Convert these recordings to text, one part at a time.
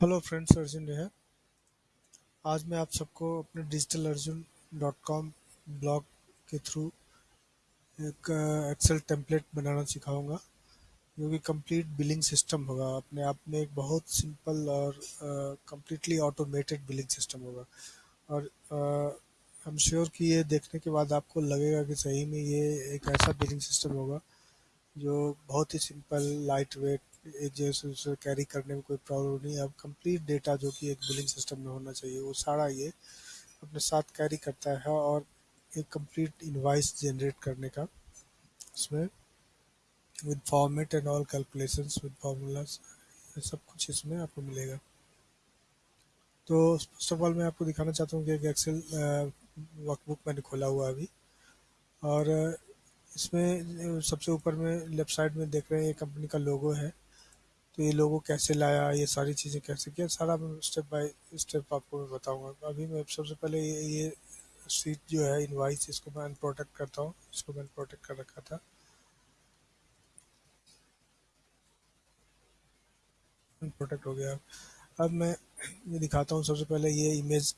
Hello friends Arjun है आज मैं आप सबको अपने digital Arjun dot com blog के थ्रू एक एक्सेल टेम्पलेट बनाना सिखाऊँगा, जो कि कंप्लीट बिलिंग सिस्टम होगा। अपने आप में एक बहुत सिंपल और कंप्लीटली ऑटोमेटेड बिलिंग सिस्टम होगा। और आई एम श्योर कि ये देखने के बाद आपको लगेगा कि सही में ये एक ऐसा बिलिंग सिस्टम होगा, जो बहुत ही सिंपल लाइट वेट एक जैसे कैरी करने में कोई प्रॉब्लम नहीं अब कंप्लीट डेटा जो कि एक बिलिंग सिस्टम में होना चाहिए, वो सारा ये अपने साथ कैरी करता है और एक कंप्लीट इनवाइस जनरेट करने का। इसमें with format and all calculations with formulas सब कुछ इसमें आपको मिलेगा। तो फ़र्स्ट ऑफ़ ऑल मैं आपको दिखाना चाहता हूँ कि एक एक्सेल वर्कबुक मैंने खोला हुआ अभी। और इसमें सबसे ऊपर में लेफ़्ट साइड में देख रहे हैं, ये कंपनी का लोगो है। तो ये लोगो कैसे लाया ये सारी चीज़ें कैसे किया सारा मैं स्टेप बाय स्टेप आपको मैं बताऊँगा। अभी मैं सबसे पहले ये, ये सीट जो है इनवाइस इसको मैं अनप्रोटेक्ट करता हूँ इसको मैंने प्रोटेक्ट कर रखा था। प्रोटेक्ट हो गया। अब मैं ये दिखाता हूँ सबसे पहले ये इमेज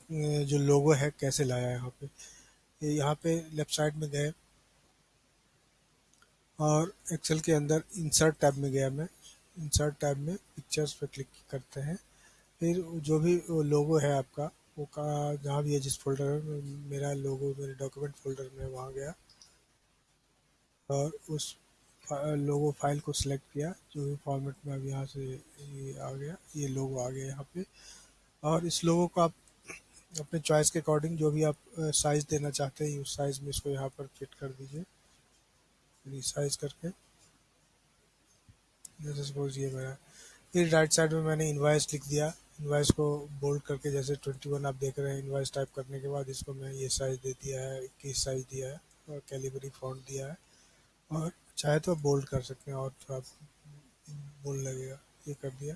जो लोगो है कैसे लाया यहाँ पे। ये यहाँ पे लेफ़्ट साइड में गए। और एक्सेल के अंदर इंसर्ट टैब में गया मैं। इंसर्ट टैब में पिक्चर्स पे क्लिक करते हैं। फिर जो भी लोगो है आपका वो का जहाँ भी है जिस फोल्डर में मेरा लोगो मेरे डॉक्यूमेंट फोल्डर में वहाँ गया। और उस फा, लोगो फ़ाइल को सिलेक्ट किया जो भी फॉर्मेट में अब यहाँ से ये आ गया ये लोगो आ गया यहाँ पे। और इस लोगो को आप अपने चॉइस के अकॉर्डिंग जो भी आप साइज़ देना चाहते हैं उस साइज़ में इसको यहाँ पर फिट कर दीजिए। रिसाइज करके। जैसे सपोज़ ये मेरा फिर राइट साइड में मैंने इन्वाइस लिख दिया। इन्वाइस को बोल्ड करके जैसे 21 आप देख रहे हैं इन्वाइस टाइप करने के बाद इसको मैं ये साइज़ दे दिया है, इक्कीस साइज़ दिया है और कैलिबरी फॉन्ट दिया है। और चाहे तो आप बोल्ड कर सकते हैं और थोड़ा बोल्ड लगेगा, ये कर दिया।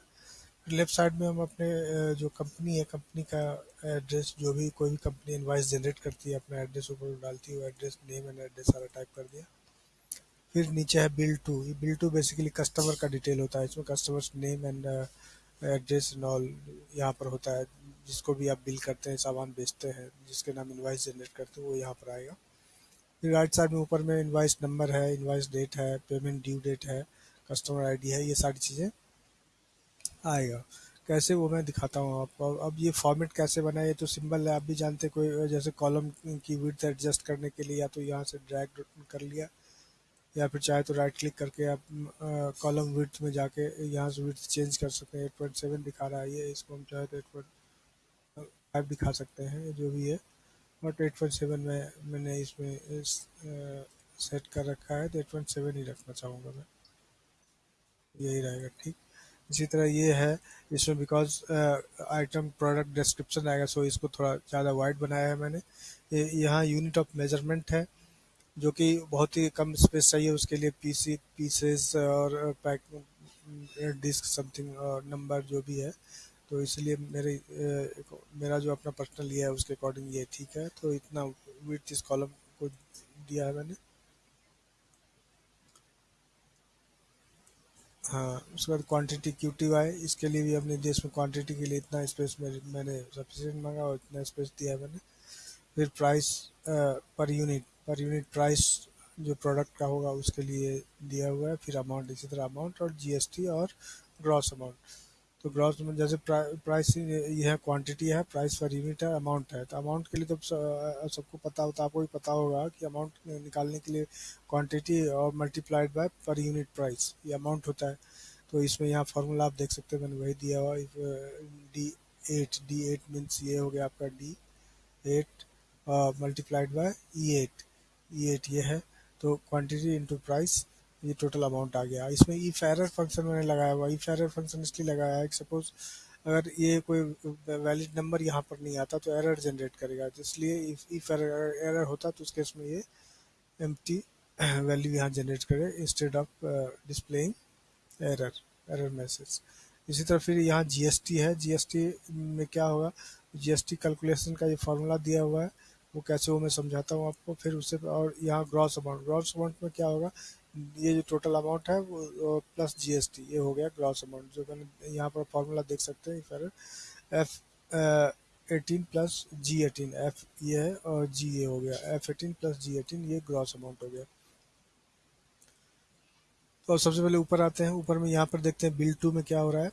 फिर लेफ़्ट साइड में हम अपने जो कंपनी है कंपनी का एड्रेस जो भी कोई भी कंपनी इन्वाइस जनरेट करती है, अपना एड्रेस ऊपर डालती है, वो एड्रेस नेम एंड एड्रेस सारा टाइप कर दिया। फिर नीचे है बिल टू। ये बिल टू बेसिकली कस्टमर का डिटेल होता है। इसमें customer name and address and all यहाँ पर होता है। जिसको भी आप बिल करते हैं, सामान बेचते हैं, जिसके नाम इन्वाइस जनरेट करते हैं, वो यहाँ पर आएगा। फिर राइट साइड में ऊपर में इन्वाइस नंबर है इन्वाइस डेट है पेमेंट ड्यू डेट है कस्टमर आईडी है, ये सारी चीज़ें आएगा। कैसे वो मैं दिखाता हूँ आपको। अब ये फॉर्मेट कैसे बना है, ये तो सिंबल है। आप भी जानते कोई जैसे कॉलम की विड्थ एडजस्ट करने के लिए या तो यहाँ से ड्रैग कर लिया। या फिर चाहे तो राइट क्लिक करके आप कॉलम विड्थ में जाके यहाँ से विड्थ चेंज कर सकते हैं। एट पॉइंट सेवन दिखा रहा है ये इसको हम चाहे तो एट पॉइंट फाइव दिखा सकते हैं जो भी है। बट एट पॉइंट सेवन में मैंने इसमें इस, आ, सेट कर रखा है तो एट पॉइंट सेवन ही रखना चाहूँगा मैं। यही रहेगा ठीक। इसी तरह ये है इसमें बिकॉज़ आइटम प्रोडक्ट डिस्क्रिप्शन आएगा सो इसको थोड़ा ज़्यादा वाइड बनाया है मैंने। यहाँ यूनिट ऑफ़ मेज़रमेंट है। जो कि बहुत ही कम स्पेस चाहिए उसके लिए पीसी पीसेस और पैक डिस्क समथिंग नंबर जो भी है। तो इसलिए मेरे मेरा जो अपना पर्सनल ये है, उसके अकॉर्डिंग ये ठीक है। तो इतना विथ इस कॉलम को दिया है मैंने। हाँ उसके बाद क्वांटिटी क्यू टी वाई इसके लिए भी अपने देश में क्वांटिटी के लिए इतना स्पेस मैंने सफिशियंट मांगा और इतना स्पेस दिया है मैंने। फिर प्राइस पर यूनिट पर यूनिट प्राइस जो प्रोडक्ट का होगा उसके लिए दिया हुआ है, फिर अमाउंट इसी तरह अमाउंट और जीएसटी और ग्रॉस अमाउंट तो ग्रॉस में जैसे प्राइस ये है क्वांटिटी है प्राइस पर यूनिट है अमाउंट है. तो अमाउंट के लिए तो सबको पता होता आपको भी पता होगा कि अमाउंट निकालने के लिए क्वांटिटी और multiplied by per unit price ये अमाउंट होता है. तो इसमें यहाँ फार्मूला आप देख सकते हैं, मैंने वही दिया हुआ D eight D eight means ये हो गया आपका D eight multiplied by E eight eight ये है। तो क्वांटिटी इनटू प्राइस ये टोटल अमाउंट आ गया। इसमें ई फेरर फ़ंक्शन मैंने लगाया हुआ। ई फेरर फ़ंक्शन इसलिए लगाया है सपोज़ अगर ये कोई वैलिड नंबर यहाँ पर नहीं आता तो एरर जनरेट करेगा। तो इसलिए ई फेरर एरर होता तो उस केस में ये एम वैल्यू यहाँ जनरेट करे instead of displaying error error message इसी तरह फिर यहाँ जीएसटी है। जीएसटी में क्या होगा? जीएसटी कैलकुलेशन का ये फार्मूला दिया हुआ है। वो कैसे वो मैं समझाता हूँ आपको, फिर उससे और यहाँ ग्रॉस अमाउंट ग्रॉस अमाउंट में क्या होगा? ये जो टोटल अमाउंट है वो प्लस जीएसटी ये हो गया ग्रॉस अमाउंट जो मैंने यहाँ पर फॉर्मूला देख सकते हैं फिर F eighteen plus G eighteen F ये है और जी ये हो गया F eighteen plus G eighteen ये ग्रॉस अमाउंट हो गया। तो सबसे पहले ऊपर आते हैं, ऊपर में यहाँ पर देखते हैं, बिल टू में क्या हो रहा है?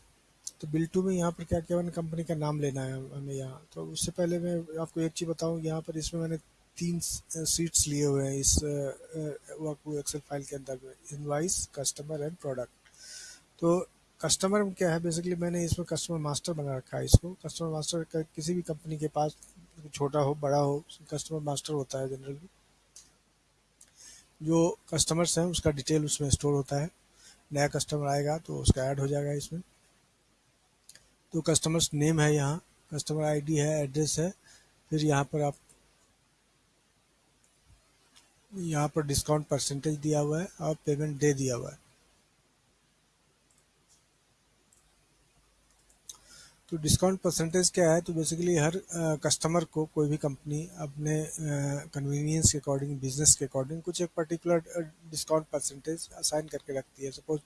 तो बिल टू में यहाँ पर क्या क्या मैंने कंपनी का नाम लेना है हमें यहाँ? तो उससे पहले मैं आपको एक चीज़ बताऊँ, यहाँ पर इसमें मैंने तीन सीट्स लिए हुए हैं इस वर्क एक्सेल फ़ाइल के अंदर में। इनवाइस कस्टमर एंड प्रोडक्ट तो कस्टमर में क्या है? बेसिकली मैंने इसमें कस्टमर मास्टर बना रखा है इसको। कस्टमर मास्टर किसी भी कंपनी के पास, छोटा हो, बड़ा हो कस्टमर मास्टर होता है जनरली जो कस्टमर्स हैं उसका डिटेल उसमें स्टोर होता है। नया कस्टमर आएगा तो उसका ऐड हो जाएगा इसमें। तो कस्टमर्स नेम है यहाँ। कस्टमर आईडी है एड्रेस है। फिर यहाँ पर आप यहाँ पर डिस्काउंट परसेंटेज दिया हुआ है, और पेमेंट डे दिया हुआ है। तो डिस्काउंट परसेंटेज क्या है? तो बेसिकली हर कस्टमर को कोई भी कंपनी अपने कन्वीनियंस के अकॉर्डिंग बिज़नेस के अकॉर्डिंग कुछ एक पर्टिकुलर डिस्काउंट परसेंटेज असाइन करके रखती है। सपोज़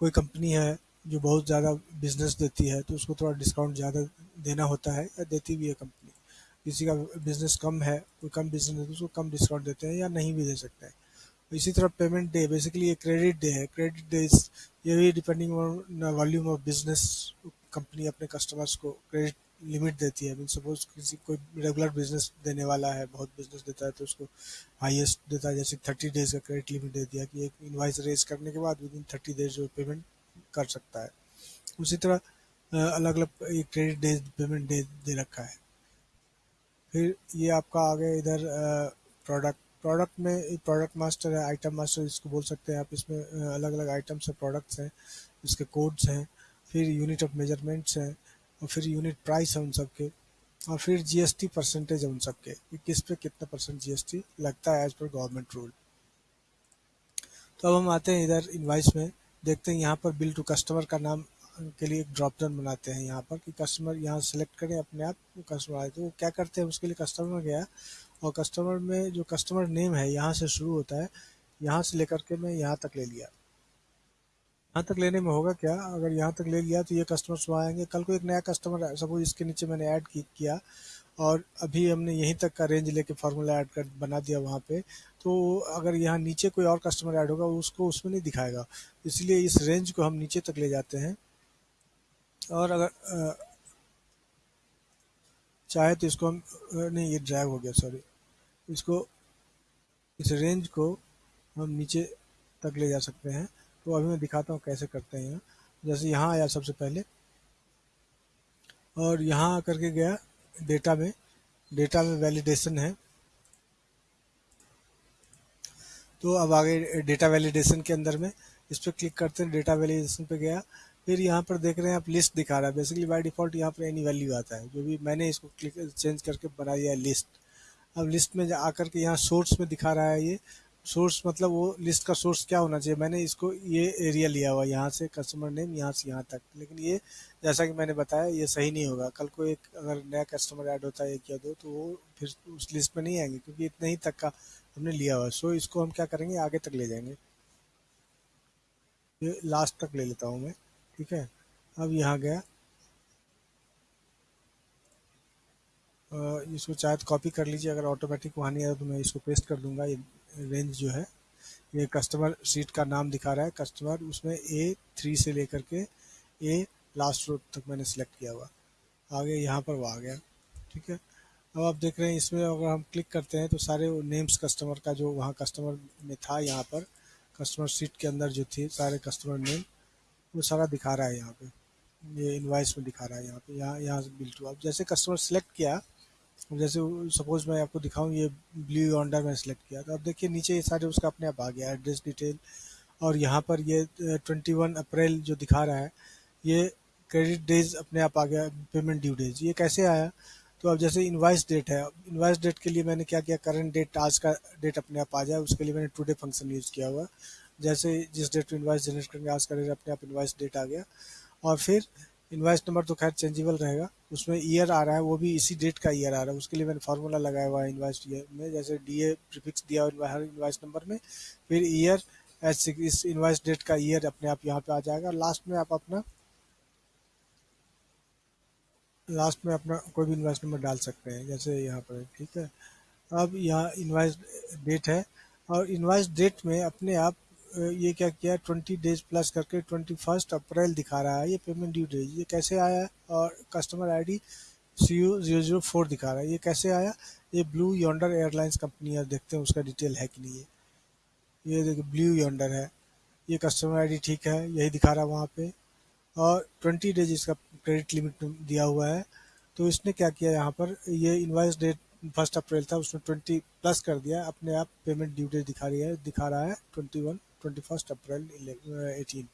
कोई कंपनी है जो बहुत ज़्यादा बिज़नेस देती है तो उसको थोड़ा डिस्काउंट ज़्यादा देना होता है या देती भी है कंपनी किसी का बिज़नेस कम है, कोई कम बिज़नेस है तो उसको कम डिस्काउंट देते हैं या नहीं भी दे सकते हैं। इसी तरह पेमेंट डे बेसिकली ये क्रेडिट डे है। क्रेडिट डे ये भी depending on volume of business company अपने कस्टमर्स को क्रेडिट लिमिट देती है। मीन सपोज़ किसी, कोई रेगुलर बिज़नेस देने वाला है, बहुत बिज़नेस देता है तो उसको हाईएस्ट देता है। जैसे थर्टी डेज़ का क्रेडिट लिमिट दे दिया कि एक इन्वाइस रेज करने के बाद विद इन थर्टी डेज़ जो पेमेंट कर सकता है। उसी तरह अलग अलग क्रेडिट डेज़ पेमेंट डे दे रखा है। फिर ये आपका आ गया इधर प्रोडक्ट प्रोडक्ट में प्रोडक्ट मास्टर है आइटम मास्टर इसको बोल सकते हैं आप, इसमें अलग अलग आइटम्स है प्रोडक्ट्स हैं, इसके कोड्स हैं, फिर यूनिट ऑफ़ मेजरमेंट्स हैं, और फिर यूनिट प्राइस है उन सब के और फिर जीएसटी परसेंटेज है उन सब के कि किस पे कितना परसेंट जीएसटी लगता है एज पर गवर्नमेंट रूल तो अब हम आते हैं इधर इन्वाइस में। देखते हैं, यहाँ पर बिल टू कस्टमर का नाम के लिए एक ड्रॉप डाउन बनाते हैं यहाँ पर कि कस्टमर यहाँ सेलेक्ट करें अपने आप कस्टमर आए। तो वो क्या करते हैं, उसके लिए कस्टमर गया और कस्टमर में जो कस्टमर नेम है, यहाँ से शुरू होता है। यहाँ से लेकर के मैं यहाँ तक ले लिया। यहाँ तक लेने में होगा क्या? अगर यहाँ तक ले लिया तो ये कस्टमर सुबह आएँगे। कल को एक नया कस्टमर सपोज़ इसके नीचे मैंने ऐड किया। और अभी हमने यहीं तक का रेंज लेके फार्मूला ऐड कर बना दिया वहाँ पे तो अगर यहाँ नीचे कोई और कस्टमर ऐड होगा, उसको उसमें नहीं दिखाएगा। इसलिए इस रेंज को हम नीचे तक ले जाते हैं। और अगर चाहे तो इसको हम नहीं, ये ड्रैग हो गया सॉरी इसको, इस रेंज को हम नीचे तक ले जा सकते हैं। तो अभी मैं दिखाता हूँ कैसे करते हैं यहाँ। जैसे यहाँ आया सबसे पहले। और यहाँ आकर के गया। डेटा में डेटा में वैलिडेशन है। तो अब आगे डेटा वैलिडेशन के अंदर में, इस पर क्लिक करते हैं डेटा वैलिडेशन पे गया। फिर यहाँ पर देख रहे हैं, आप लिस्ट दिखा रहा है। बेसिकली बाय डिफ़ॉल्ट यहाँ पर एनी वैल्यू आता है। जो भी मैंने इसको क्लिक चेंज करके बना दिया है लिस्ट अब लिस्ट में आकर के यहाँ सोर्स में दिखा रहा है ये। सोर्स मतलब वो लिस्ट का सोर्स क्या होना चाहिए? मैंने इसको, ये एरिया लिया हुआ यहाँ से कस्टमर नेम यहाँ से यहाँ तक। लेकिन ये, जैसा कि मैंने बताया, ये सही नहीं होगा। कल को एक, अगर नया कस्टमर ऐड होता है एक या दो तो वो फिर उस लिस्ट में नहीं आएँगे, क्योंकि इतने ही तक का हमने लिया हुआ है। सो इसको हम क्या करेंगे? आगे तक ले जाएँगे। ये लास्ट तक ले लेता हूँ मैं, ठीक है? अब यहाँ गया। इसको चाहे कॉपी कर लीजिए, अगर ऑटोमेटिक वहाँ नहीं आया तो मैं इसको पेस्ट कर दूँगा। ये रेंज जो है, ये कस्टमर सीट का नाम दिखा रहा है। कस्टमर उसमें ए थ्री से लेकर के ए लास्ट रोड तक मैंने सेलेक्ट किया हुआ। आगे यहाँ पर वो आ गया। ठीक है? अब आप देख रहे हैं इसमें अगर हम क्लिक करते हैं तो सारे नेम्स कस्टमर का जो वहाँ कस्टमर में था यहाँ पर कस्टमर सीट के अंदर जो थी, सारे कस्टमर नेम वो सारा दिखा रहा है यहाँ पे। ये इन्वाइस में दिखा रहा है यहाँ पे। यहाँ यहाँ से बिल टू अब जैसे कस्टमर सेलेक्ट किया जैसे सपोज़ मैं आपको दिखाऊँ, ये ब्लू ऑन्डर में सेलेक्ट किया। तो अब देखिए, नीचे ये सारे उसका अपने आप आ गया एड्रेस डिटेल और यहाँ पर ये ट्वेंटी वन अप्रैल जो दिखा रहा है, ये क्रेडिट डेज़ अपने आप आ गया पेमेंट ड्यू डेज़ ये कैसे आया? तो अब जैसे इन्वाइस डेट है इन्वाइस डेट के लिए मैंने क्या किया? करंट डेट आज का डेट अपने आप आ जाए, उसके लिए मैंने टुडे फ़ंक्शन यूज़ किया हुआ। जैसे जिस डेट पर इन्वाइस जनरेट करेंगे, आज का डेट अपने आप इन्वाइस डेट आ गया। और फिर इन्वाइस नंबर तो खैर चेंजेबल रहेगा। उसमें ईयर आ रहा है, वो भी इसी डेट का ईयर आ रहा है। उसके लिए मैंने फार्मूला लगाया हुआ है इन्वाइस ईयर में, जैसे डी ए प्रिफिक्स दिया हुआ हर इन्वाइस नंबर में, फिर ईयर इस इन्वाइस डेट का ईयर अपने आप यहाँ पे आ जाएगा। लास्ट में आप अपना लास्ट में अपना कोई भी इन्वाइस नंबर डाल सकते हैं, जैसे यहाँ पर, ठीक है? अब यहाँ इन्वाइस डेट है, और इन्वाइस डेट में अपने आप ये क्या किया? ट्वेंटी डेज़ प्लस करके ट्वेंटी फ़र्स्ट अप्रैल दिखा रहा है ये पेमेंट ड्यू डेज़ ये कैसे आया? और customer I D C U zero zero four दिखा रहा है। ये कैसे आया? ये ब्लू यॉन्डर एयरलाइंस कंपनी है, देखते हैं उसका डिटेल है कि नहीं है ये देखिए ब्लू यॉन्डर है। ये कस्टमर आईडी ठीक है, यही दिखा रहा है वहाँ पे। और ट्वेंटी डेज़ इसका क्रेडिट लिमिट दिया हुआ है। तो इसने क्या किया यहाँ पर? ये इन्वाइस डेट फ़र्स्ट अप्रैल था, उसने ट्वेंटी प्लस कर दिया, अपने आप पेमेंट ड्यू डेट दिखा रही है, दिखा रहा है twenty one twenty first April eighteen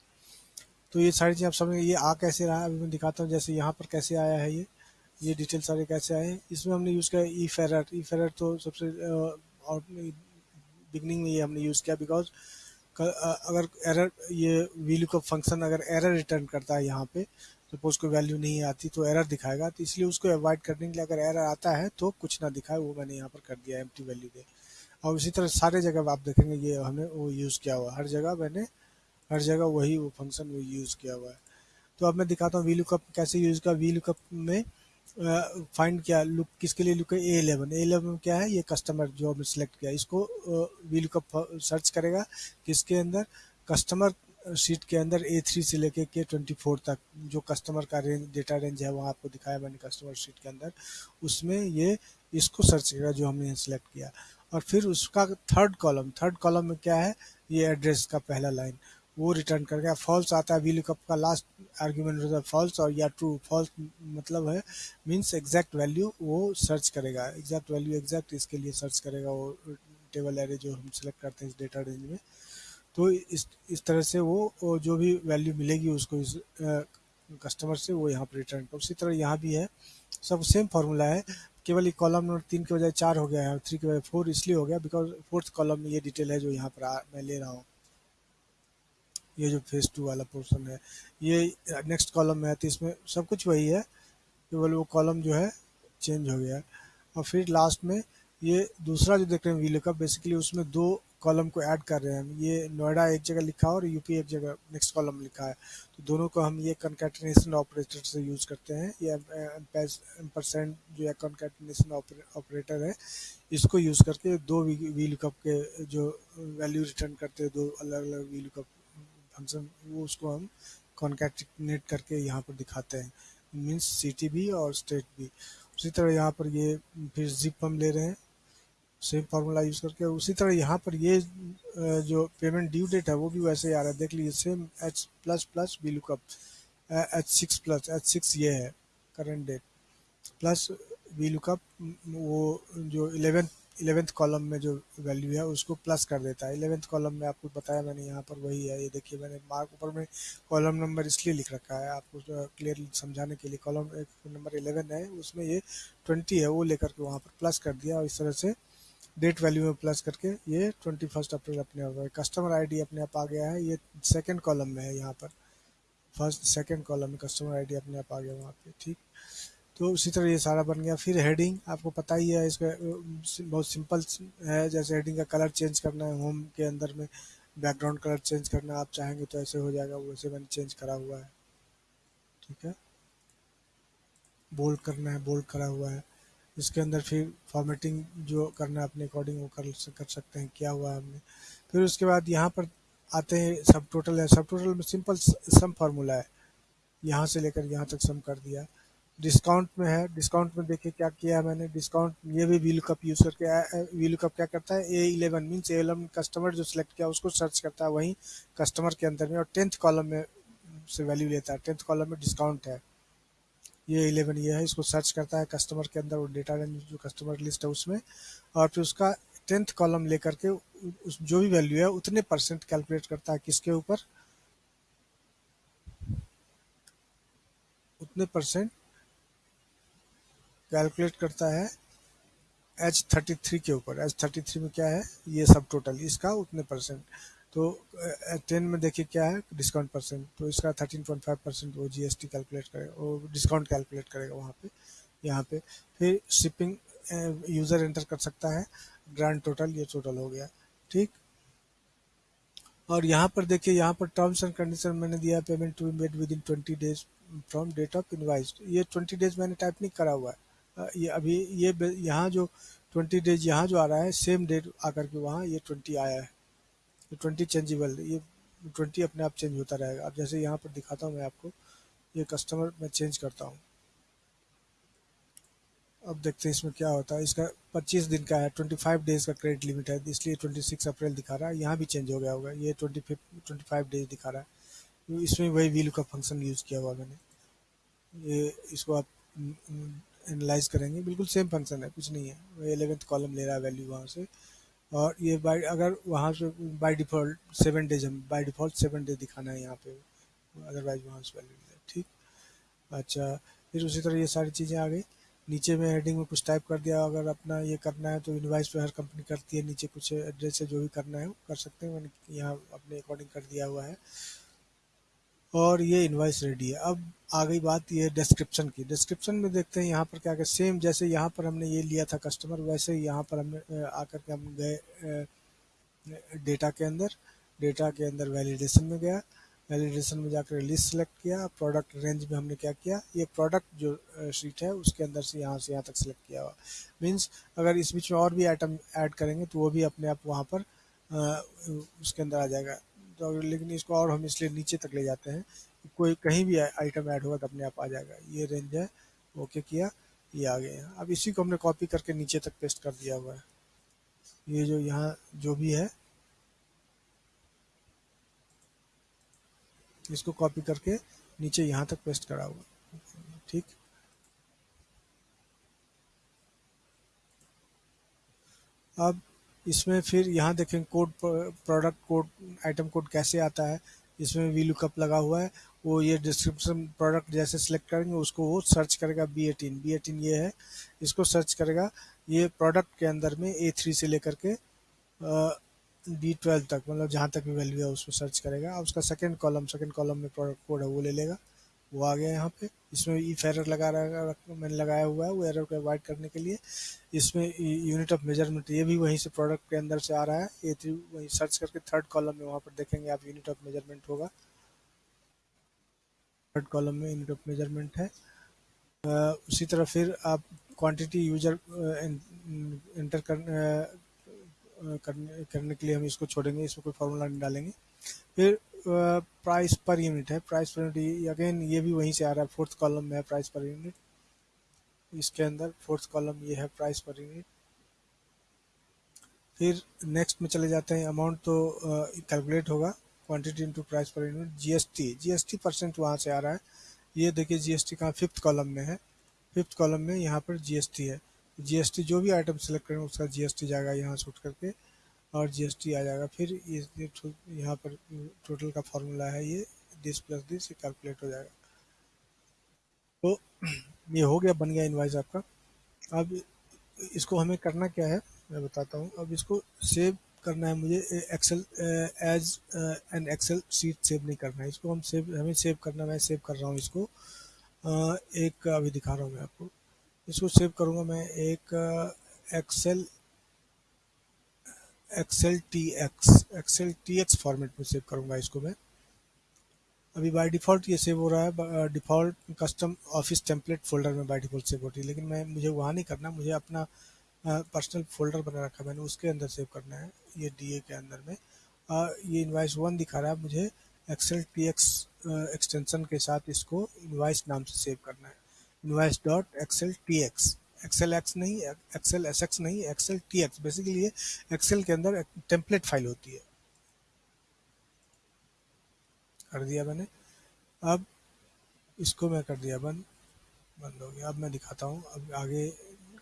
तो ये सारी चीज़ आप समझ ये आ कैसे रहा है? अभी मैं दिखाता हूँ, जैसे यहाँ पर कैसे आया है ये। ये डिटेल सारे कैसे आए हैं? इसमें हमने यूज़ किया ई फेरर ई फेरर तो सबसे बिगनिंग में ये हमने यूज़ किया बिकॉज़ अगर एरर ये वीलू का फ़ंक्शन अगर एरर रिटर्न करता है यहाँ पे सपोज़ कोई वैल्यू नहीं आती तो एरर दिखाएगा। तो इसलिए उसको अवॉइड करने के लिए अगर एरर आता है तो कुछ ना दिखाए, वो मैंने यहाँ पर कर दिया एम वैल्यू दे। और इसी तरह सारे जगह आप देखेंगे, ये हमने वो यूज़ किया हुआ हर जगह मैंने, हर जगह वही वो फ़ंक्शन वो यूज़ किया हुआ है। तो अब मैं दिखाता हूँ वी लुकअप कैसे यूज़ का वी लुकअप में फाइंड किया लुक किसके लिए look A eleven A eleven क्या है? ये कस्टमर जो हमने सेलेक्ट किया इसको वी लुकअप सर्च करेगा किसके अंदर? कस्टमर सीट के अंदर ए थ्री से लेके के ट्वेंटी फोर तक जो कस्टमर का रेंज डेटा रेंज है वहाँ आपको दिखाया मैंने कस्टमर सीट के अंदर। उसमें ये, इसको सर्च करेगा जो हमने सेलेक्ट किया। और फिर उसका थर्ड कॉलम थर्ड कॉलम में क्या है? ये एड्रेस का पहला लाइन वो रिटर्न कर गया. फॉल्स आता है. वी लुकअप का लास्ट आर्ग्यूमेंट होता है फॉल्स और या ट्रू फॉल्स मतलब है मीन्स एग्जैक्ट वैल्यू वो सर्च करेगा. एग्जैक्ट वैल्यू एग्जैक्ट इसके लिए सर्च करेगा वो टेबल एरे जो हम सेलेक्ट करते हैं इस डेटा रेंज में. तो इस इस तरह से वो, वो जो भी वैल्यू मिलेगी उसको इस कस्टमर से वो यहाँ पर रिटर्न कर उसी तरह यहाँ भी है. सब सेम फार्मूला है. केवल कॉलम नंबर तीन के बजाय चार हो गया है और थ्री के बजाय फोर इसलिए हो गया बिकॉज़ फोर्थ कॉलम में ये डिटेल है जो यहाँ पर आ, मैं ले रहा हूँ। ये जो फ़ेज़ टू वाला पोर्सन है ये नेक्स्ट कॉलम में है तो इसमें सब कुछ वही है केवल वो कॉलम जो है चेंज हो गया और फिर लास्ट में ये दूसरा जो देख रहे हैं वीलो का बेसिकली उसमें दो कॉलम को ऐड कर रहे हैं हम। ये नोएडा एक जगह लिखा है और यूपी एक जगह नेक्स्ट कॉलम लिखा है। तो दोनों को हम ये कनकैटिनेशन ऑपरेटर से यूज़ करते हैं। ये परसेंट जो है कनकैटिनेशन ऑपरेटर है, इसको यूज़ करके दो वी लुकअप के जो वैल्यू रिटर्न करते हैं, दो अलग अलग वी लुकअप फ़ंक्शन वो उसको हम कॉन्कैटिनेट करके यहाँ पर दिखाते हैं। मीन्स सिटी भी और स्टेट भी। उसी तरह यहाँ पर ये फिर जिप हम ले रहे हैं। सेम फार्मूला यूज़ करके, उसी तरह यहाँ पर ये जो पेमेंट ड्यू डेट है, वो भी वैसे ही आ रहा है। देख लीजिए same H plus plus V lookup H six plus H six ये है current date plus V lookup वो जो इलेवेंथ इलेवेंथ कॉलम में जो वैल्यू है, उसको प्लस कर देता है। इलेवेंथ कॉलम में आपको बताया मैंने, यहाँ पर वही है। ये देखिए, मैंने मार्क ऊपर में कॉलम नंबर इसलिए लिख रखा है, आपको क्लियरली समझाने के लिए। कॉलम नंबर इलेवन है, उसमें ये ट्वेंटी है, वो लेकर के वहाँ पर प्लस कर दिया और इस तरह से डेट वैल्यू में प्लस करके ये ट्वेंटी फ़र्स्ट अप्रैल अपने आप कस्टमर आईडी अपने आप आ गया है। ये सेकेंड कॉलम में है यहाँ पर। फ़र्स्ट सेकेंड कॉलम में कस्टमर आईडी अपने आप आ गया वहाँ पे, ठीक? तो उसी तरह ये सारा बन गया। फिर हेडिंग आपको पता ही है, इसका बहुत सिंपल है। जैसे हेडिंग का कलर चेंज करना है होम के अंदर में बैकग्राउंड कलर चेंज करना आप चाहेंगे तो ऐसे हो जाएगा, वैसे मैंने चेंज करा हुआ है। ठीक है? बोल्ड करना है बोल्ड करा हुआ है। इसके अंदर फिर फॉर्मेटिंग जो करना है, अपने अकॉर्डिंग वो कर कर सकते हैं, क्या हुआ हमने। फिर उसके बाद यहाँ पर आते हैं सब टोटल है। सब टोटल में सिंपल सम फार्मूला है। यहाँ से लेकर यहाँ तक सम कर दिया। डिस्काउंट में है। डिस्काउंट में देखिए क्या किया है मैंने। डिस्काउंट ये भी वील कप यूज़ करके वील कप क्या करता है? A eleven means A eleven customer जो सिलेक्ट किया उसको सर्च करता है। वहीं कस्टमर के अंदर में और टेंथ कॉलम में से वैल्यू लेता है। टेंथ कॉलम में डिस्काउंट है। ये इलेवन ये है, इसको सर्च करता है कस्टमर के अंदर, वो डेटा रेंज जो कस्टमर लिस्ट है उसमें, और फिर उसका टेंथ कॉलम लेकर के उस, जो भी वैल्यू है, उतने परसेंट कैलकुलेट करता है किसके ऊपर? उतने परसेंट कैलकुलेट करता है एच थर्टी थ्री के ऊपर। एच थर्टी थ्री में क्या है? ये सब टोटल इसका उतने परसेंट तो टेन में देखिए क्या है डिस्काउंट परसेंट तो इसका थर्टीन पॉइंट फाइव परसेंट वो जीएसटी कैलकुलेट करेगा, वो डिस्काउंट कैलकुलेट करेगा वहाँ पे, यहाँ पे। फिर शिपिंग यूज़र एंटर कर सकता है ग्रांड टोटल ये टोटल हो गया, ठीक? और यहाँ पर देखिए, यहाँ पर टर्म्स एंड कंडीशन मैंने दिया payment to be made within twenty days from date of invoice ये ट्वेंटी डेज़ मैंने टाइप नहीं करा हुआ है ये अभी, ये यहाँ जो ट्वेंटी डेज़ यहाँ जो आ रहा है सेम डेट आकर के वहाँ ये ट्वेंटी आया है। ये ट्वेंटी चेंजेबल ये ट्वेंटी अपने आप चेंज होता रहेगा। अब जैसे यहाँ पर दिखाता हूँ मैं आपको, ये कस्टमर मैं चेंज करता हूँ। अब देखते हैं इसमें क्या होता है। इसका 25 दिन का है 25 डेज़ का क्रेडिट लिमिट है, इसलिए 26 अप्रैल दिखा रहा है। यहाँ भी चेंज हो गया होगा। ये 25 25 डेज़ दिखा रहा है। इसमें वही वीलू का फ़ंक्शन यूज़ किया हुआ मैंने। ये इसको आप एनालाइज करेंगे। बिल्कुल सेम फ़ंक्शन है, कुछ नहीं है। वही एलेवेंथ कॉलम ले रहा है वैल्यू वहाँ से। और ये बाई अगर वहाँ से बाय डिफ़ॉल्ट सेवन डेज़ हम बाय डिफ़ॉल्ट सेवन डेज़ दिखाना है यहाँ पे। अदरवाइज़ वहाँ से वैल्यू ठीक? अच्छा फिर उसी तरह ये सारी चीज़ें आ गई। नीचे में हेडिंग में कुछ टाइप कर दिया, अगर अपना ये करना है तो इन्वाइस पे हर कंपनी करती है, नीचे कुछ एड्रेस है, जो भी करना है वो कर सकते हैं मैंने यहाँ अपने अकॉर्डिंग कर दिया हुआ है। और ये इन्वाइस रेडी है। अब आ गई बात ये डिस्क्रिप्शन की। डिस्क्रिप्शन में देखते हैं यहाँ पर क्या क्या। सेम जैसे यहाँ पर हमने ये लिया था कस्टमर वैसे ही यहाँ पर हमने आकर के हम गए डेटा के अंदर। डेटा के अंदर वैलिडेशन में गया। वैलिडेशन में जाकर लिस्ट सेलेक्ट किया। प्रोडक्ट रेंज में हमने क्या किया? ये प्रोडक्ट जो शीट है, उसके अंदर से यहाँ से यहाँ तक सेलेक्ट किया हुआ। मीन्स अगर इस बीच में और भी आइटम ऐड करेंगे तो वो भी अपने आप वहाँ पर उसके अंदर आ जाएगा। लेकिन इसको और हम इसलिए नीचे तक ले जाते हैं कोई कहीं भी आइटम ऐड होगा तो अपने आप आ जाएगा। ये रेंज है ओके किया, ये आ गए अब इसी को हमने कॉपी करके नीचे तक पेस्ट कर दिया हुआ है। ये जो यहाँ, जो भी है, इसको कॉपी करके नीचे यहाँ तक पेस्ट करा हुआ ठीक? अब इसमें फिर यहाँ देखें code product code item code कैसे आता है, इसमें वी लुकअप लगा हुआ है, वो ये डिस्क्रिप्शन प्रोडक्ट जैसे सिलेक्ट करेंगे, उसको वो सर्च करेगा बी एटीन बी एटीन ये है, इसको सर्च करेगा, ये प्रोडक्ट के अंदर में ए थ्री से लेकर के बी ट्वेल्व तक मतलब जहाँ तक भी वैल्यू है, उसको सर्च करेगा। अब उसका सेकेंड कॉलम सेकेंड कॉलम में प्रोडक्ट कोड है, वो ले लेगा, वो आ गया यहाँ पे। इसमें ई एरर लगा रहा मैंने लगाया हुआ है वो एरर को अवॉइड करने के लिए। इसमें यूनिट ऑफ़ मेज़रमेंट ये भी वहीं से प्रोडक्ट के अंदर से आ रहा है। ये थ्री वहीं सर्च करके थर्ड कॉलम में वहाँ पर देखेंगे आप यूनिट ऑफ़ मेज़रमेंट होगा। थर्ड कॉलम में यूनिट ऑफ़ मेज़रमेंट है। आ, उसी तरह फिर आप क्वांटिटी यूज़र एंटर कर करने करने के लिए हम इसको छोड़ेंगे इसमें कोई फार्मूला नहीं डालेंगे। फिर प्राइस पर यूनिट है प्राइस पर यूनिट अगेन ये भी वहीं से आ रहा है फोर्थ कॉलम में है प्राइस पर यूनिट इसके अंदर फोर्थ कॉलम ये है प्राइस पर यूनिट फिर नेक्स्ट में चले जाते हैं अमाउंट तो कैलकुलेट होगा quantity into price per unit GST GST percent वहाँ से आ रहा है। ये देखिए जीएसटी कहाँ फिफ्थ कॉलम में है। फिफ्थ कॉलम में यहाँ पर जीएसटी है। जीएसटी जो भी आइटम सेलेक्ट करेंगे, उसका जीएसटी जाएगा यहाँ से उठ करके। और जीएसटी आ जाएगा। फिर ये यहाँ पर टोटल का फॉर्मूला है ये दिस प्लस दिस कैलकुलेट हो जाएगा। तो ये हो गया, बन गया इन्वाइस आपका। अब इसको हमें करना क्या है, मैं बताता हूँ। अब इसको सेव करना है मुझे Excel as an Excel sheet save नहीं करना है। इसको हम सेव हमें सेव करना, मैं सेव कर रहा हूँ इसको। एक, अभी दिखा रहा हूँ मैं आपको। इसको सेव करूँगा मैं एक excel excel T X excel T X format में सेव करूँगा इसको मैं। अभी बाय डिफ़ॉल्ट ये सेव हो रहा है default custom office template folder में बाय डिफ़ॉल्ट सेव होती है लेकिन मैं मुझे वहाँ नहीं करना मुझे अपना पर्सनल फोल्डर बना रखा मैंने उसके अंदर सेव करना है ये डीए के अंदर में। आ, ये इन्वाइस वन दिखा रहा है मुझे एक्सेल टी एक्स एक्सटेंसन के साथ इसको इन्वाइस नाम से सेव करना है। Invoice dot excel T X excel X नहीं एक्सेल एस एक्स नहीं एक्सेल टी एक्स बेसिकली ये एक्सेल के अंदर टेम्पलेट फ़ाइल होती है। कर दिया मैंने। अब इसको मैं कर दिया, बंद बंद हो गया। अब मैं दिखाता हूँ, अब आगे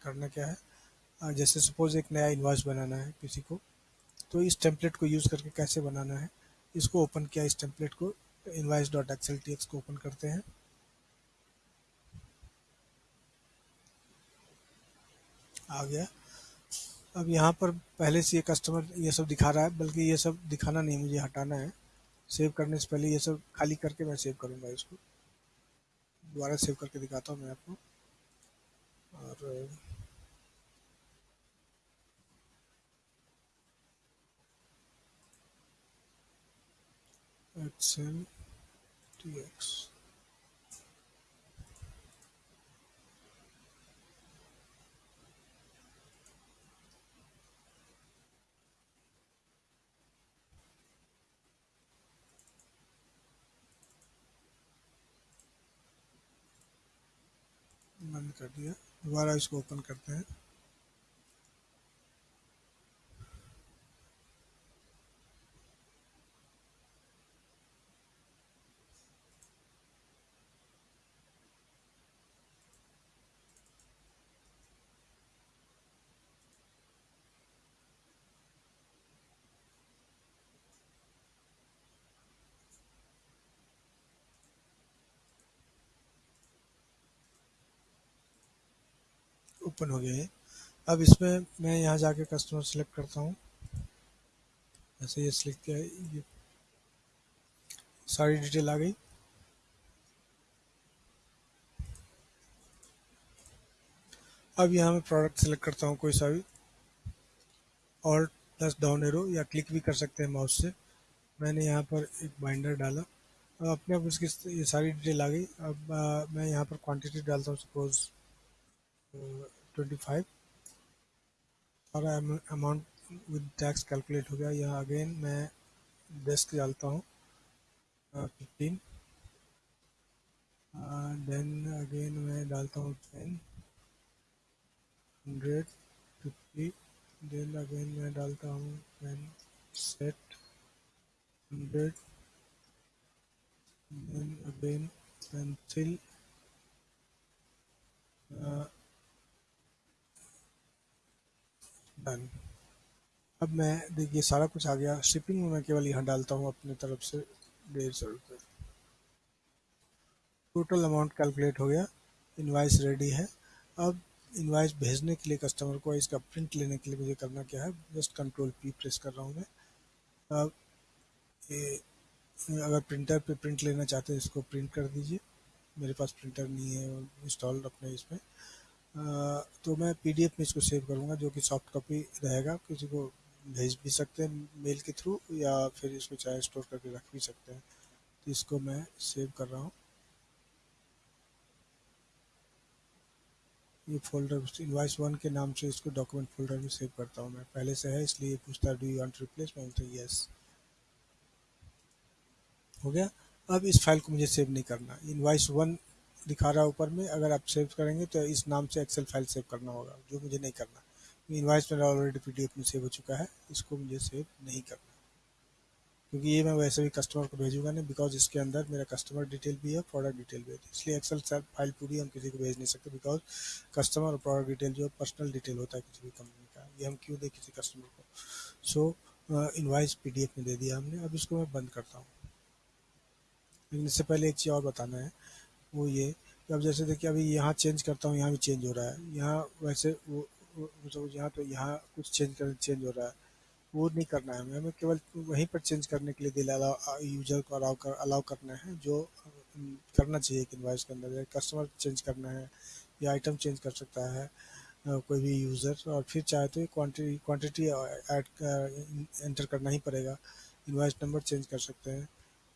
करना क्या है। जैसे सपोज़ एक नया इन्वाइस बनाना है किसी को तो इस टेम्पलेट को यूज़ करके कैसे बनाना है? इसको ओपन किया, इस टेम्पलेट को। Invoice dot excel T X को ओपन करते हैं। आ गया। अब यहाँ पर पहले से ये कस्टमर ये सब दिखा रहा है, बल्कि ये सब दिखाना नहीं, मुझे हटाना है। सेव करने से पहले ये सब खाली करके मैं सेव करूँगा इसको। दोबारा सेव करके दिखाता हूँ मैं आपको। और एक्सेल टी एक्स बंद कर दिया। दोबारा इसको ओपन करते हैं। ओपन हो गया है। अब इसमें मैं यहाँ जाके कस्टमर सेलेक्ट करता हूँ। ऐसे ये सिलेक्ट किया ये सारी डिटेल आ गई। अब यहाँ मैं प्रोडक्ट सेलेक्ट करता हूँ कोई सा भी। और प्लस डाउन एरो या क्लिक भी कर सकते हैं माउस से। मैंने यहाँ पर एक बाइंडर डाला। अब अपने आप उसकी ये सारी डिटेल आ गई। अब आ, मैं यहाँ पर क्वांटिटी डालता हूँ सपोज़ ट्वेंटी फाइव और अमाउंट विद टैक्स कैलकुलेट हो गया। यहाँ अगेन मैं डेस्क डालता हूँ। फिफ्टीन देन अगेन मैं डालता हूँ ten hundred fifty then again मैं डालता हूँ ten set hundred then again pencil done अब मैं, देखिए, सारा कुछ आ गया। शिपिंग में मैं केवल यहाँ डालता हूँ अपनी तरफ़ से डेढ़ सौ रुपये टोटल अमाउंट कैलकुलेट हो गया। इनवाइस रेडी है। अब इनवाइस भेजने के लिए कस्टमर को इसका प्रिंट लेने के लिए मुझे करना क्या है? जस्ट कंट्रोल पी प्रेस कर रहा हूँ मैं। अब ये, अगर प्रिंटर पे प्रिंट लेना चाहते हैं, इसको प्रिंट कर दीजिए। मेरे पास प्रिंटर नहीं है इंस्टॉल अपने इसमें। तो मैं पीडीएफ में इसको सेव करूँगा, जो कि सॉफ्ट कॉपी रहेगा। किसी को भेज भी सकते हैं मेल के थ्रू या फिर इसको चाहे स्टोर करके रख भी सकते हैं। तो इसको मैं सेव कर रहा हूँ। ये फोल्डर इनवाइस वन के नाम से इसको डॉक्यूमेंट फोल्डर में सेव करता हूँ मैं। पहले से है, इसलिए पूछता है डू यू रिप्लेस मैं बोलता यस हो गया? अब इस फ़ाइल को मुझे सेव नहीं करना। इनवाइस वन दिखा रहा है ऊपर में, अगर आप सेव करेंगे तो इस नाम से एक्सेल फ़ाइल सेव करना होगा, जो मुझे नहीं करना। इनवाइस मेरा ऑलरेडी पीडीएफ में सेव हो चुका है, इसको मुझे सेव नहीं करना। क्योंकि ये मैं वैसे भी कस्टमर को भेजूँगा नहीं बिकॉज़ इसके अंदर मेरा कस्टमर डिटेल भी है प्रोडक्ट डिटेल भी है। इसलिए एक्सेल फ़ाइल पूरी हम किसी को भेज नहीं सकते बिकॉज़ कस्टमर और प्रोडक्ट डिटेल जो पर्सनल डिटेल होता है किसी भी कंपनी का। ये हम क्यों दें किसी कस्टमर को? सो इनवाइस पी में दे दिया हमने, अब इसको मैं बंद करता हूँ। लेकिन इससे पहले एक चीज़ और बताना है। वो ये अब जैसे देखिए अभी यहाँ चेंज करता हूँ, यहाँ भी चेंज हो रहा है। यहाँ वैसे वो यहाँ तो यहाँ कुछ चेंज कर चेंज हो रहा है। वो नहीं करना है हमें हमें केवल वहीं पर चेंज करने के लिए दिल अलाउ यूज़र को अलाउ कर अलाउ करना है, जो करना चाहिए एक इन्वाइस के अंदर। कस्टमर चेंज करना है, या आइटम चेंज कर सकता है कोई भी यूज़र और फिर चाहे तो क्वांटिटी क्वांटिटी ऐड एंटर करना ही पड़ेगा। इन्वाइस नंबर चेंज कर सकते हैं।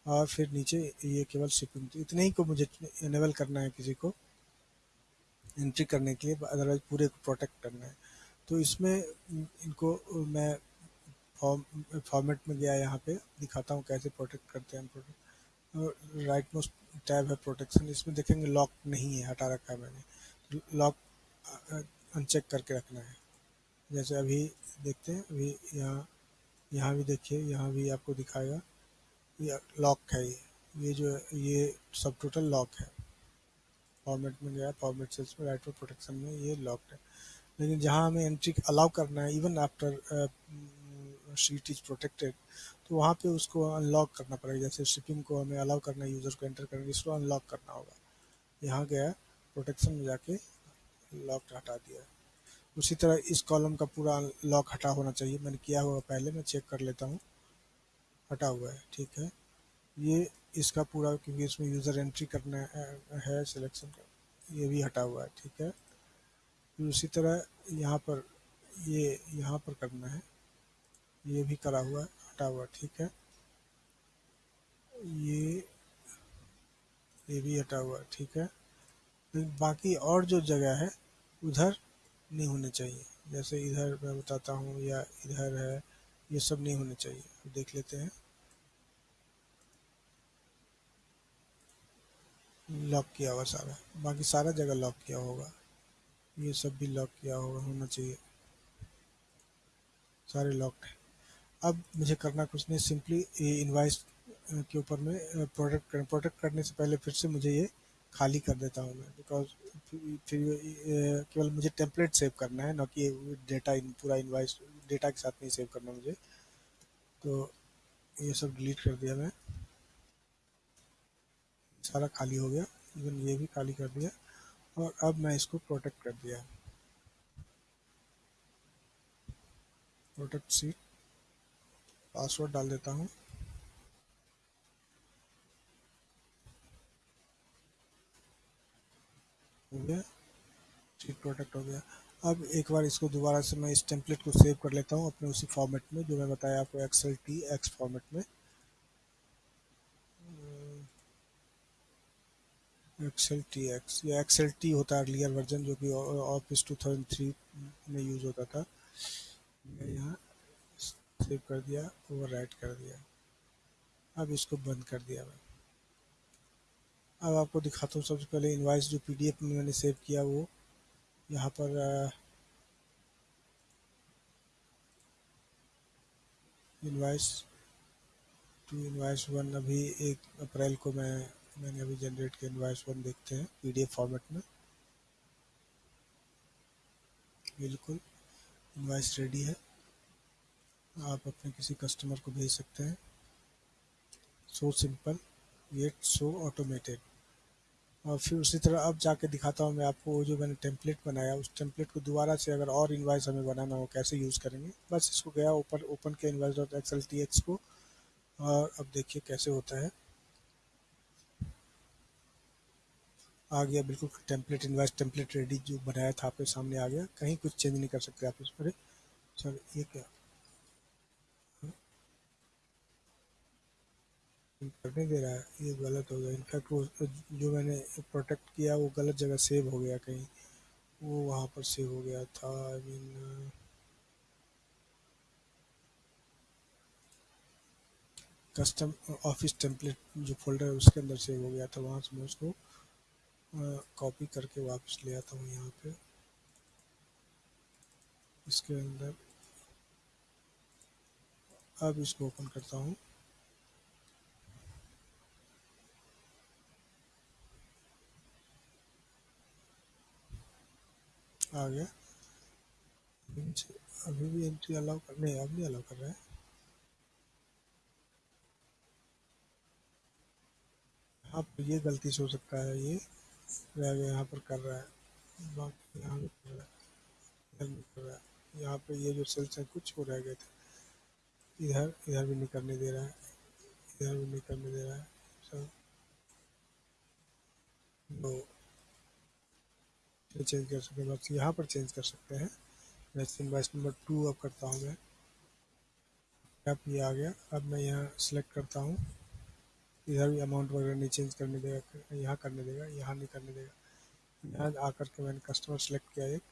और फिर नीचे ये केवल शिपिंग तो इतने ही को मुझे इनेबल करना है किसी को एंट्री करने के लिए अदरवाइज़ पूरे को प्रोटेक्ट करना है। तो इसमें इनको मैं फॉर्म फॉर्मेट में गया यहाँ पे, दिखाता हूँ कैसे प्रोटेक्ट करते हैं प्रोटेक्ट राइट मोस्ट टैब है प्रोटेक्शन इसमें देखेंगे लॉक नहीं है, हटा रखा है मैंने। लॉक अनचेक करके रखना है। जैसे अभी देखते हैं, अभी यहाँ यहाँ भी देखिए, यहाँ भी आपको दिखाएगा। ये लॉक है ये। ये जो ये सब टोटल लॉक है। फॉर्मेट में गया फॉर्मेट सेल्स में राइट प्रोटेक्शन में ये लॉक्ड है। लेकिन जहाँ हमें एंट्री अलाउ करना है even after sheet is protected तो वहाँ पे उसको अनलॉक करना पड़ेगा। जैसे शिपिंग को हमें अलाउ करना है यूज़र को एंटर करना है, इसको अनलॉक करना होगा। यहाँ गया प्रोटेक्शन में जाके लॉक हटा दिया। उसी तरह इस कॉलम का पूरा लॉक हटा होना चाहिए। मैंने किया हुआ पहले, मैं चेक कर लेता हूँ। हटा हुआ है, ठीक है? ये इसका पूरा, क्योंकि इसमें यूज़र एंट्री करना है सिलेक्शन का, ये भी हटा हुआ है, ठीक है? फिर उसी तरह यहाँ पर, ये यहाँ पर करना है, ये भी करा हुआ है हटा हुआ, ठीक है? ये ये भी हटा हुआ, ठीक है? बाकी और जो जगह है, उधर नहीं होने चाहिए, जैसे इधर मैं बताता हूँ या इधर है, ये सब नहीं होने चाहिए। अब देख लेते हैं। लॉक किया हुआ सारा। बाकी सारा जगह लॉक किया होगा। ये सब भी लॉक किया होगा होना चाहिए। सारे लॉक्ड है। अब मुझे करना कुछ नहीं सिंपली ये इनवाइस के ऊपर में प्रोडक्ट प्रोडक्ट करने से पहले फिर से मुझे ये खाली कर देता हूँ मैं। बिकॉज़ फिर केवल मुझे टेम्पलेट सेव करना है ना कि डेटा इन, पूरा इनवाइस डेटा के साथ नहीं सेव करना मुझे। तो ये सब डिलीट कर दिया मैं। सारा खाली हो गया, इवन ये भी खाली कर दिया। और अब मैं इसको प्रोटेक्ट कर दिया। प्रोटेक्ट सीट पासवर्ड डाल देता हूँ। हो गया। सीट प्रोटेक्ट हो गया। अब एक बार इसको दोबारा से मैं इस टेम्पलेट को सेव कर लेता हूँ, अपने उसी फॉर्मेट में, जो मैं बताया आपको एक्सएल टी एक्स फॉर्मेट में। एक्सएल टी एक्स या एक्सएल टी होता है अर्लियर वर्जन जो कि ऑफ़िस 2003 में यूज़ होता था। मैं यहाँ सेव कर दिया ओवर राइट कर दिया। अब इसको बंद कर दिया मैं। अब आपको दिखाता हूँ, सबसे पहले इन्वाइस जो पीडीएफ में मैंने सेव किया, वो यहाँ पर इनवाइस टू इनवाइस वन अभी एक अप्रैल को मैं, मैंने अभी जनरेट किया इनवाइस वन देखते हैं पीडीएफ फॉर्मेट में। बिल्कुल इनवाइस रेडी है। आप अपने किसी कस्टमर को भेज सकते हैं। So simple yet so automated और फिर उसी तरह अब जाके दिखाता हूँ मैं आपको वो जो मैंने टेम्पलेट बनाया, उस टेम्पलेट को दोबारा से अगर और इन्वाइस हमें बनाना हो, कैसे यूज़ करेंगे? बस इसको गया ओपन ओपन किया invoice dot XL T X को और अब देखिए कैसे होता है। आ गया बिल्कुल टेम्पलेट इन्वाइस टेम्पलेट रेडी जो बनाया था आपके सामने आ गया। कहीं कुछ चेंज नहीं कर सकते आप इस पर। सर ये क्या? करने दे रहा है, ये गलत हो गया। इनफैक्ट वो, जो मैंने प्रोटेक्ट किया, वो गलत जगह सेव हो गया कहीं। वो वहाँ पर सेव हो गया था I mean custom office template जो फोल्डर है, उसके अंदर सेव हो गया था वहाँ से मैं उसको कॉपी करके वापस ले आता हूँ यहाँ पे। इसके अंदर, अब इसको ओपन करता हूँ। आ गया। अभी भी एंट्री अलाउ कर, नहीं, अब नहीं अलाउ कर रहा है। हाँ ये गलती से हो सकता है, ये यहाँ पर कर रहा है। बाकी यहाँ कर रहा है कर रहा है। यहाँ पे ये जो सेल्स हैं, कुछ हो रह गए थे। इधर इधर भी नहीं करने दे रहा है। इधर भी नहीं करने दे रहा है। सब दो चेंज कर सकते हैं। बस यहाँ पर चेंज कर सकते हैं। वैसे इन्वाइस नंबर टू अब करता हूँ मैं। अब ये आ गया। अब मैं यहाँ सेलेक्ट करता हूँ। इधर भी अमाउंट वगैरह नहीं चेंज करने देगा। यहाँ करने देगा, यहाँ नहीं करने देगा। यहाँ आकर के मैंने कस्टमर सेलेक्ट किया एक।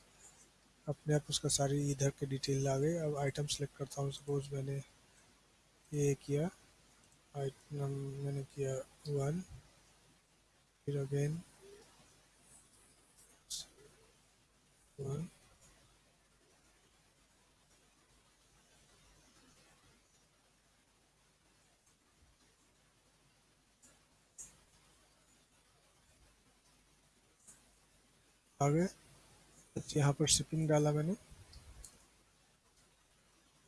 अपने आप उसका सारी इधर के डिटेल आ गए। अब आइटम सेलेक्ट करता हूँ। सपोज़ मैंने ये किया। आइटम मैंने किया वन फिर अगेन वन आ गए यहाँ पर शिपिंग डाला मैंने।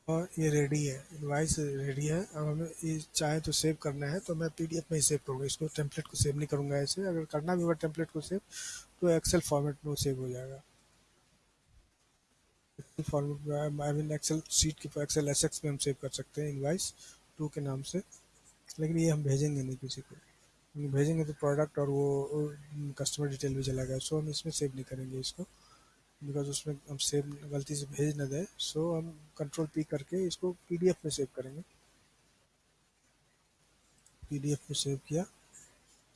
और ये रेडी है इनवाइस रेडी है। अब हमें ये चाहे तो सेव करना है तो मैं पीडीएफ में ही सेव करूँगा। इसको टेम्पलेट को सेव नहीं करूँगा ऐसे। अगर करना भी होगा टेम्पलेट को सेव तो एक्सेल फॉर्मेट में वो सेव हो जाएगा। Format I mean excel sheet के एक्सेल एस एक्स में हम सेव कर सकते हैं इनवाइस टू के नाम से। लेकिन ये हम भेजेंगे नहीं किसी को। भेजेंगे तो प्रोडक्ट और वो कस्टमर डिटेल भी चला गया। सो हम इसमें सेव नहीं करेंगे इसको। बिकॉज़ उसमें हम सेव गलती से भेज ना दें। सो हम कंट्रोल पी करके इसको पीडीएफ में सेव करेंगे। पीडीएफ में सेव किया।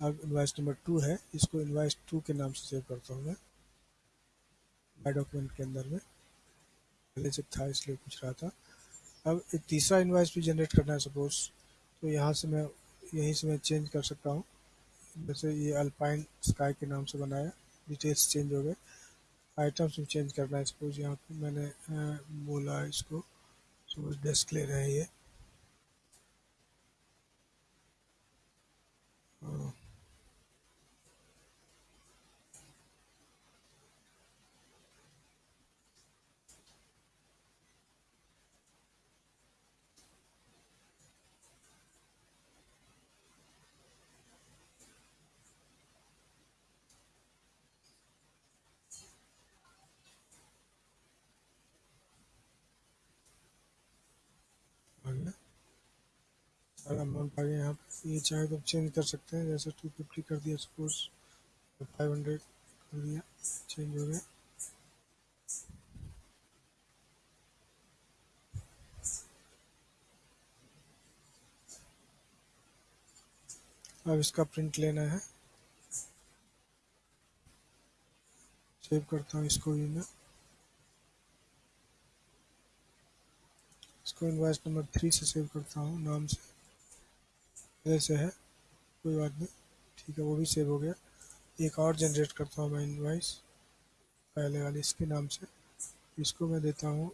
अब इन्वाइस नंबर टू है। इसको इन्वाइस टू के नाम से सेव करता हूँ मैं। डॉक्यूमेंट के अंदर में। पहले से था, इसलिए पूछ रहा था। अब एक तीसरा इन्वाइस भी जनरेट करना है सपोज़ तो यहाँ से मैं, यहीं से मैं चेंज कर सकता हूँ। जैसे ये अल्पाइन स्काई के नाम से बनाया डिटेल्स चेंज हो गए। आइटम्स भी चेंज करना है सपोज़ यहाँ पे मैंने बोला इसको। सपोज़ डेस्क ले रहे हैं ये। सारा अमाउंट आ गया यहाँ ये चाहे तो चेंज कर सकते हैं, जैसे टू फिफ्टी कर दिया सपोज़ फाइव हंड्रेड कर दिया चेंज हो गया। अब इसका प्रिंट लेना है। सेव करता हूँ इसको भी मैं। इसको इन्वाइस नंबर थ्री से सेव करता हूँ, नाम से। ऐसे है। कोई बात नहीं। ठीक है, वो भी सेव हो गया। एक और जनरेट करता हूँ मैं इनवाइस पहले वाले, इसके नाम से। इसको मैं देता हूँ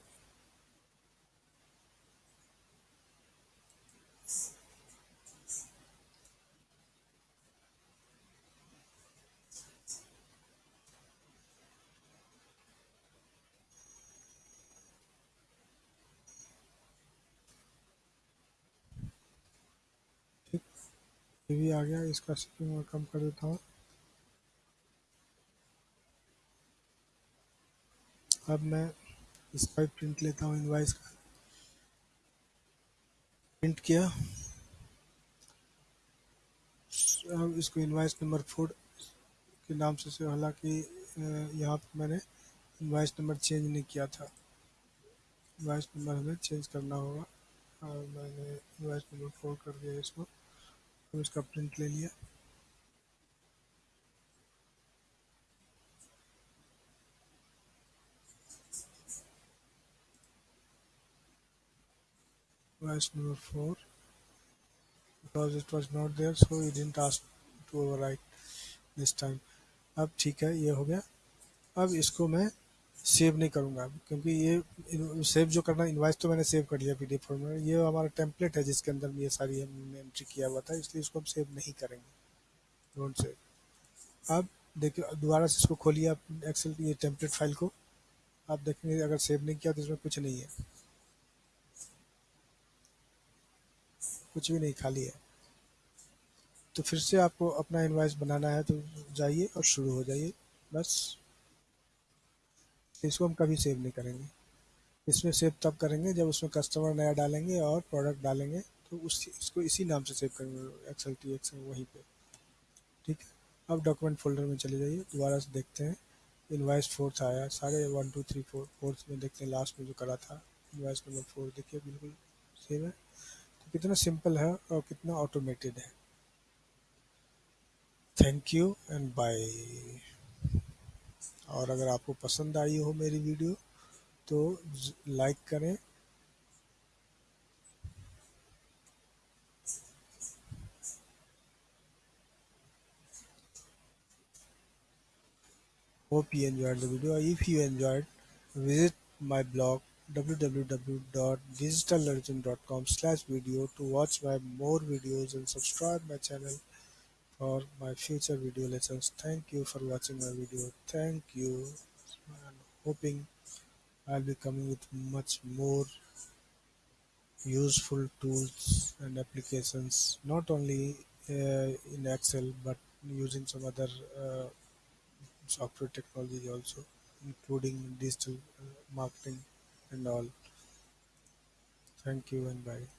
ये भी आ गया, इसका शिपिंग मैं कम कर देता हूँ। अब मैं इसका प्रिंट लेता हूँ इनवाइस का। प्रिंट किया। अब इसको इनवाइस नंबर फोर के नाम से से हालाँकि यहाँ पर मैंने इनवाइस नंबर चेंज नहीं किया था। इनवाइस नंबर हमें चेंज करना होगा। और मैंने इनवाइस नंबर फोर कर दिया इसको। हूँ इसका प्रिंट ले लिया। Number four it was not there so you didn't ask to overwrite this time अब ठीक है, ये हो गया। अब इसको मैं सेव नहीं करूँगा, क्योंकि ये सेव जो करना इन्वाइस तो मैंने सेव कर लिया पी डी फॉर्म में। ये हमारा टेम्पलेट है जिसके अंदर ये सारी हमने एंट्री किया हुआ था, इसलिए इसको हम सेव नहीं करेंगे। डोंट सेव अब देखिए, दोबारा से इसको खोलिए आप एक्सेल ये टेम्पलेट फ़ाइल को। आप देखेंगे, अगर सेव नहीं किया तो इसमें कुछ नहीं है। कुछ भी नहीं, खाली है। तो फिर से आपको अपना इन्वाइस बनाना है तो जाइए और शुरू हो जाइए। बस। इसको हम कभी सेव नहीं करेंगे। इसमें सेव तब करेंगे जब उसमें कस्टमर नया डालेंगे और प्रोडक्ट डालेंगे तो उस, इसको इसी नाम से सेव करेंगे एक्सएल टी एक्स वहीं पे। ठीक है? अब डॉक्यूमेंट फोल्डर में चले जाइए, दोबारा से देखते हैं। इन्वाइस फोर्थ आया, सारे one two three four fourth में देखते हैं लास्ट में जो करा था इन्वाइस नंबर फोर देखिए, बिल्कुल सेव है। तो कितना सिंपल है और कितना ऑटोमेटेड है। थैंक यू एंड बाय और अगर आपको पसंद आई हो मेरी वीडियो तो लाइक करें hope you enjoyed the video if you enjoyed visit my blog www.digitallegend.com slash video to watch my more videos and subscribe my channel for my future video lessons. Thank you for watching my video. Thank you and hoping I'll be coming with much more useful tools and applications not only uh, in Excel but using some other uh, software technology also including digital uh, marketing and all. Thank you and bye.